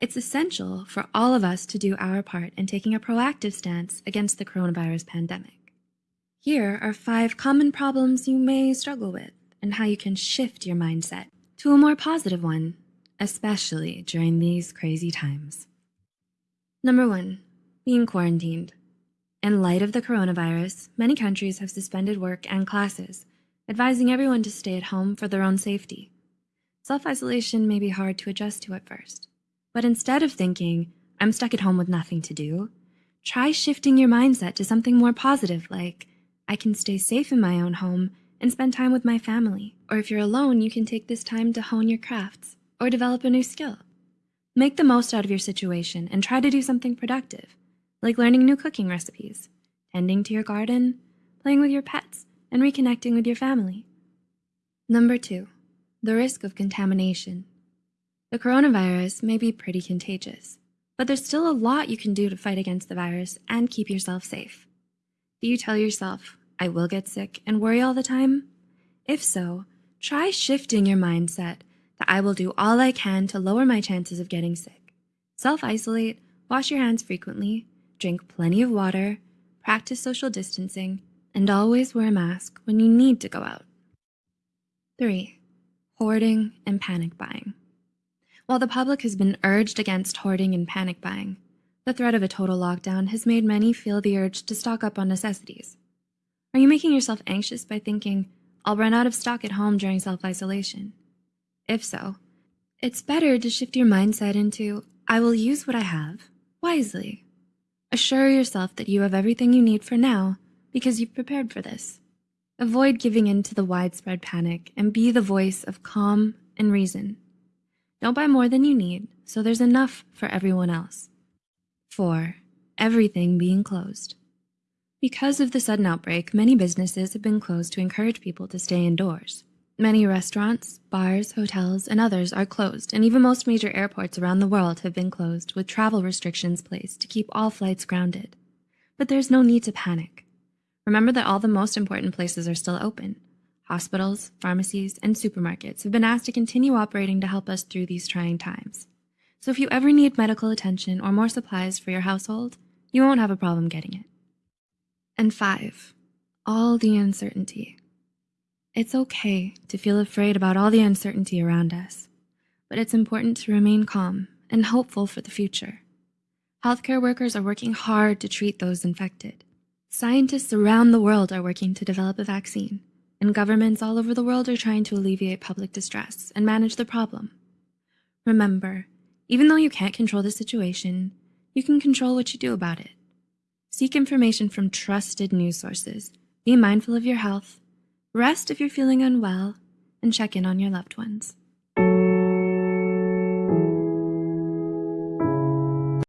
It's essential for all of us to do our part in taking a proactive stance against the coronavirus pandemic. Here are five common problems you may struggle with and how you can shift your mindset to a more positive one, especially during these crazy times. Number one, being quarantined. In light of the coronavirus, many countries have suspended work and classes, advising everyone to stay at home for their own safety. Self-isolation may be hard to adjust to at first, but instead of thinking, I'm stuck at home with nothing to do, try shifting your mindset to something more positive like, I can stay safe in my own home and spend time with my family. Or if you're alone, you can take this time to hone your crafts or develop a new skill. Make the most out of your situation and try to do something productive, like learning new cooking recipes, tending to your garden, playing with your pets, and reconnecting with your family. Number two, the risk of contamination. The coronavirus may be pretty contagious, but there's still a lot you can do to fight against the virus and keep yourself safe. Do you tell yourself, I will get sick and worry all the time? If so, try shifting your mindset that I will do all I can to lower my chances of getting sick. Self-isolate, wash your hands frequently, drink plenty of water, practice social distancing, and always wear a mask when you need to go out. 3. Hoarding and panic buying. While the public has been urged against hoarding and panic buying, the threat of a total lockdown has made many feel the urge to stock up on necessities. Are you making yourself anxious by thinking, I'll run out of stock at home during self-isolation? If so, it's better to shift your mindset into, I will use what I have wisely. Assure yourself that you have everything you need for now because you've prepared for this. Avoid giving in to the widespread panic and be the voice of calm and reason. Don't buy more than you need so there's enough for everyone else. 4. Everything being closed. Because of the sudden outbreak, many businesses have been closed to encourage people to stay indoors. Many restaurants, bars, hotels, and others are closed, and even most major airports around the world have been closed with travel restrictions placed to keep all flights grounded. But there's no need to panic. Remember that all the most important places are still open. Hospitals, pharmacies, and supermarkets have been asked to continue operating to help us through these trying times. So if you ever need medical attention or more supplies for your household, you won't have a problem getting it. And five, all the uncertainty. It's okay to feel afraid about all the uncertainty around us, but it's important to remain calm and hopeful for the future. Healthcare workers are working hard to treat those infected. Scientists around the world are working to develop a vaccine, and governments all over the world are trying to alleviate public distress and manage the problem. Remember, even though you can't control the situation, you can control what you do about it. Seek information from trusted news sources. Be mindful of your health. Rest if you're feeling unwell, and check in on your loved ones.